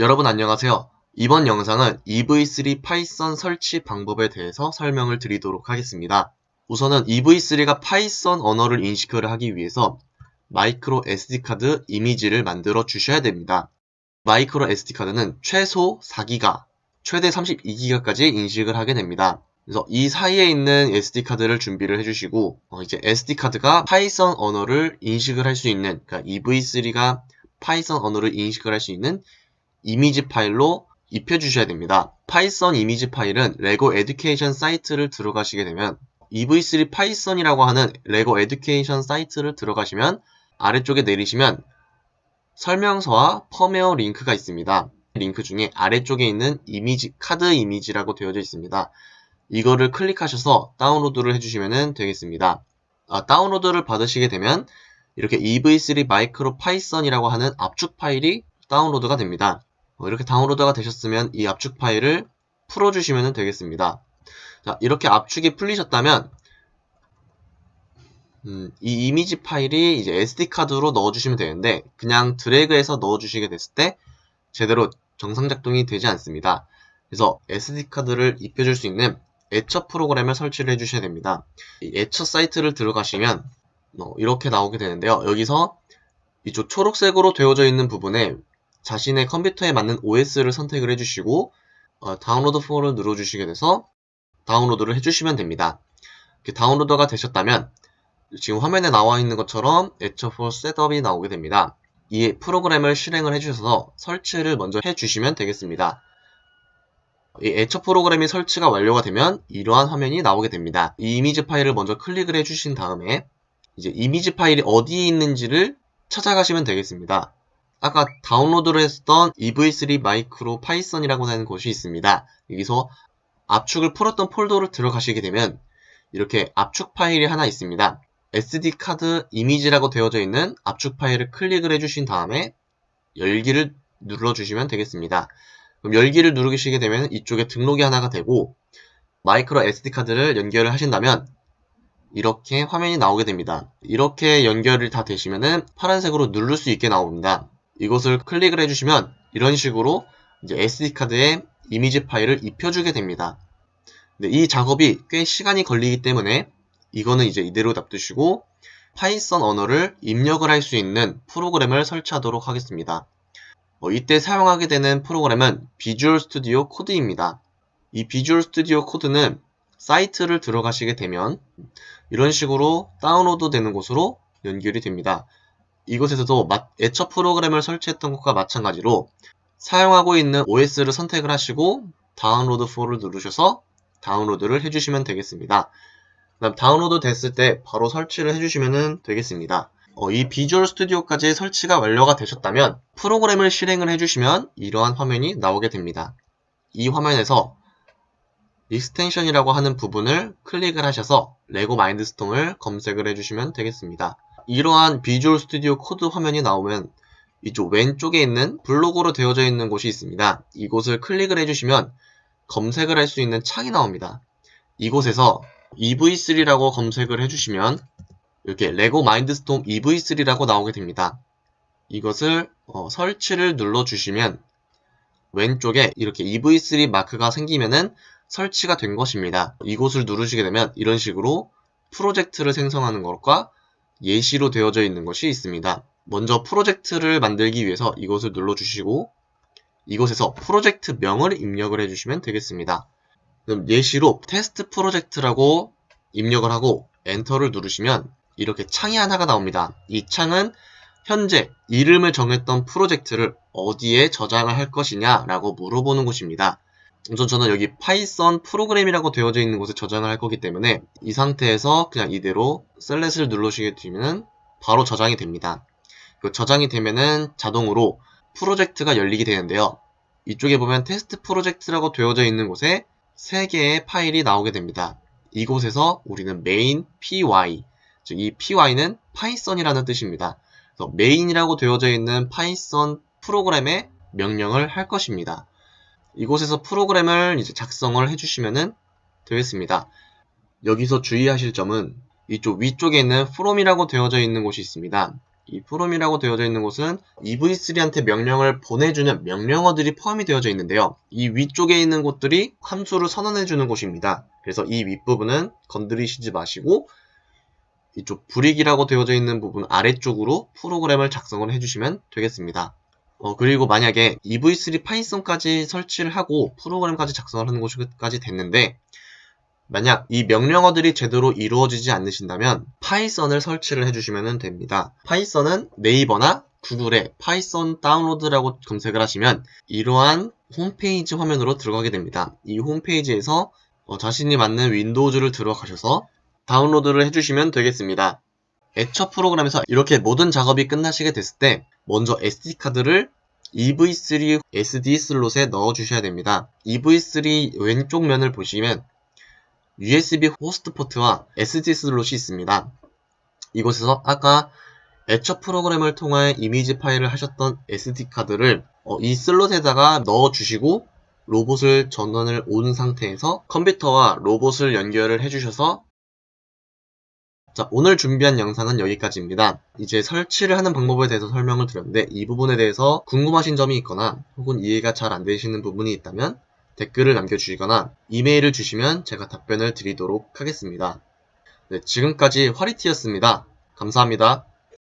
여러분 안녕하세요. 이번 영상은 EV3 파이썬 설치 방법에 대해서 설명을 드리도록 하겠습니다. 우선은 EV3가 파이썬 언어를 인식을 하기 위해서 마이크로 SD카드 이미지를 만들어 주셔야 됩니다. 마이크로 SD카드는 최소 4기가, 최대 32기가까지 인식을 하게 됩니다. 그래서 이 사이에 있는 SD카드를 준비를 해주시고 어, 이제 SD카드가 파이썬 언어를 인식을 할 수 있는 그러니까 EV3가 파이썬 언어를 인식을 할 수 있는 이미지 파일로 입혀주셔야 됩니다. 파이썬 이미지 파일은 레고 에듀케이션 사이트를 들어가시게 되면 EV3 파이썬이라고 하는 레고 에듀케이션 사이트를 들어가시면 아래쪽에 내리시면 설명서와 펌웨어 링크가 있습니다. 링크 중에 아래쪽에 있는 이미지, 카드 이미지라고 되어져 있습니다. 이거를 클릭하셔서 다운로드를 해주시면 되겠습니다. 아, 다운로드를 받으시게 되면 이렇게 EV3 마이크로 파이썬이라고 하는 압축 파일이 다운로드가 됩니다. 어, 이렇게 다운로드가 되셨으면 이 압축 파일을 풀어주시면 되겠습니다. 자, 이렇게 압축이 풀리셨다면 음, 이 이미지 파일이 이제 SD카드로 넣어주시면 되는데 그냥 드래그해서 넣어주시게 됐을 때 제대로 정상 작동이 되지 않습니다. 그래서 SD카드를 입혀줄 수 있는 애처 프로그램을 설치를 해주셔야 됩니다. 이 애처 사이트를 들어가시면 어, 이렇게 나오게 되는데요. 여기서 이쪽 초록색으로 되어져 있는 부분에 자신의 컴퓨터에 맞는 OS를 선택을 해주시고 어, download for를 눌러주시게 돼서 다운로드를 해주시면 됩니다. 이렇게 다운로드가 되셨다면 지금 화면에 나와 있는 것처럼 애처4 셋업이 나오게 됩니다. 이 프로그램을 실행을 해주셔서 설치를 먼저 해주시면 되겠습니다. 이 애처 프로그램이 설치가 완료가 되면 이러한 화면이 나오게 됩니다. 이 이미지 파일을 먼저 클릭을 해주신 다음에 이제 이미지 파일이 어디에 있는지를 찾아가시면 되겠습니다. 아까 다운로드를 했던 EV3 MicroPython이라고 하는 곳이 있습니다. 여기서 압축을 풀었던 폴더를 들어가시게 되면 이렇게 압축 파일이 하나 있습니다. SD카드 이미지라고 되어져 있는 압축 파일을 클릭을 해주신 다음에 열기를 눌러주시면 되겠습니다. 그럼 열기를 누르시게 되면 이쪽에 등록이 하나가 되고 마이크로 SD카드를 연결을 하신다면 이렇게 화면이 나오게 됩니다. 이렇게 연결이 다 되시면은 파란색으로 누를 수 있게 나옵니다. 이것을 클릭을 해주시면 이런 식으로 이제 SD카드에 이미지 파일을 입혀주게 됩니다. 이 작업이 꽤 시간이 걸리기 때문에 이거는 이제 이대로 놔두시고 Python 언어를 입력을 할 수 있는 프로그램을 설치하도록 하겠습니다. 어, 이때 사용하게 되는 프로그램은 Visual Studio Code입니다. 이 Visual Studio Code는 사이트를 들어가시게 되면 이런 식으로 다운로드 되는 곳으로 연결이 됩니다. 이곳에서도 애처 프로그램을 설치했던 것과 마찬가지로 사용하고 있는 OS를 선택을 하시고 download for를 누르셔서 다운로드를 해주시면 되겠습니다. 그다음 다운로드 됐을 때 바로 설치를 해주시면 되겠습니다. 어, 이 Visual Studio까지 설치가 완료가 되셨다면 프로그램을 실행을 해주시면 이러한 화면이 나오게 됩니다. 이 화면에서 extension이라고 하는 부분을 클릭을 하셔서 레고 Mindstorm을 검색을 해주시면 되겠습니다. 이러한 Visual Studio Code 화면이 나오면 이쪽 왼쪽에 있는 블록으로 되어져 있는 곳이 있습니다. 이곳을 클릭을 해주시면 검색을 할 수 있는 창이 나옵니다. 이곳에서 EV3라고 검색을 해주시면 이렇게 레고 마인드스톰 EV3라고 나오게 됩니다. 이것을 어, 설치를 눌러주시면 왼쪽에 이렇게 EV3 마크가 생기면은 설치가 된 것입니다. 이곳을 누르시게 되면 이런 식으로 프로젝트를 생성하는 것과 예시로 되어져 있는 것이 있습니다. 먼저 프로젝트를 만들기 위해서 이것을 눌러주시고 이곳에서 프로젝트 명을 입력을 해주시면 되겠습니다. 그럼 예시로 테스트 프로젝트라고 입력을 하고 엔터를 누르시면 이렇게 창이 하나가 나옵니다. 이 창은 현재 이름을 정했던 프로젝트를 어디에 저장을 할 것이냐 라고 물어보는 곳입니다. 우선 저는 여기 Python 프로그램이라고 되어져 있는 곳에 저장을 할 거기 때문에 이 상태에서 그냥 이대로 select를 눌러주게 되면 바로 저장이 됩니다. 그 저장이 되면은 자동으로 프로젝트가 열리게 되는데요. 이쪽에 보면 테스트 프로젝트라고 되어져 있는 곳에 3개의 파일이 나오게 됩니다. 이곳에서 우리는 main py, 즉 이 py는 Python이라는 뜻입니다. 그래서 main이라고 되어져 있는 Python 프로그램의 명령을 할 것입니다. 이곳에서 프로그램을 이제 작성을 해주시면 되겠습니다. 여기서 주의하실 점은 이쪽 위쪽에 있는 from이라고 되어져 있는 곳이 있습니다. 이 프롬이라고 되어져 있는 곳은 EV3한테 명령을 보내주는 명령어들이 포함이 되어져 있는데요. 이 위쪽에 있는 곳들이 함수를 선언해주는 곳입니다. 그래서 이 윗부분은 건드리시지 마시고 이쪽 불익이라고 되어져 있는 부분 아래쪽으로 프로그램을 작성을 해주시면 되겠습니다. 어, 그리고 만약에 EV3 파이썬까지 설치를 하고 프로그램까지 작성을 하는 곳까지 됐는데 만약 이 명령어들이 제대로 이루어지지 않으신다면 Python을 설치를 해주시면 됩니다. Python은 네이버나 구글에 Python 다운로드라고 검색을 하시면 이러한 홈페이지 화면으로 들어가게 됩니다. 이 홈페이지에서 어, 자신이 맞는 Windows를 들어가셔서 다운로드를 해주시면 되겠습니다. 애처 프로그램에서 이렇게 모든 작업이 끝나시게 됐을 때 먼저 SD카드를 EV3 SD 슬롯에 넣어 주셔야 됩니다. EV3 왼쪽 면을 보시면 USB 호스트 포트와 SD 슬롯이 있습니다. 이곳에서 아까 애처 프로그램을 통해 이미지 파일을 하셨던 SD카드를 어, 이 슬롯에다가 넣어 주시고 로봇을 전원을 on 상태에서 컴퓨터와 로봇을 연결을 해주셔서 자, 오늘 준비한 영상은 여기까지입니다. 이제 설치를 하는 방법에 대해서 설명을 드렸는데 이 부분에 대해서 궁금하신 점이 있거나 혹은 이해가 잘 안 되시는 부분이 있다면 댓글을 남겨주시거나 이메일을 주시면 제가 답변을 드리도록 하겠습니다. 네, 지금까지 화리티였습니다. 감사합니다.